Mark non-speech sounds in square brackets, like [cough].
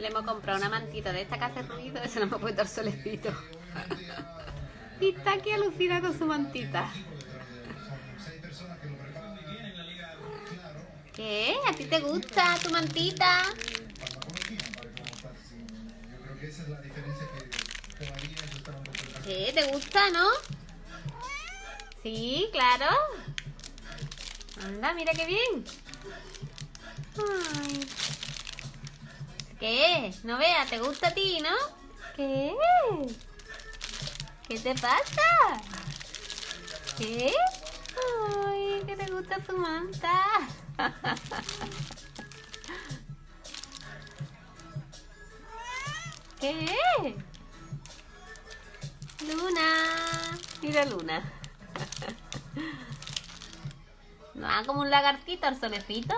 Le hemos comprado una mantita de esta que hace ruido y [laughs] se hemos puesto el solecito. y está aquí alucinado con su mantita. ¿Qué? ¿A ti te gusta tu mantita? ¿Qué? ¿Te gusta, no? Sí, claro. Anda, mira qué bien. Ay. ¿Qué? No vea, ¿te gusta a ti, no? ¿Qué? ¿Qué te pasa? ¿Qué? Ay, que te gusta su manta. [laughs] ¿Qué? Luna. Mira Luna. [laughs] No, como un lagartito al solecito.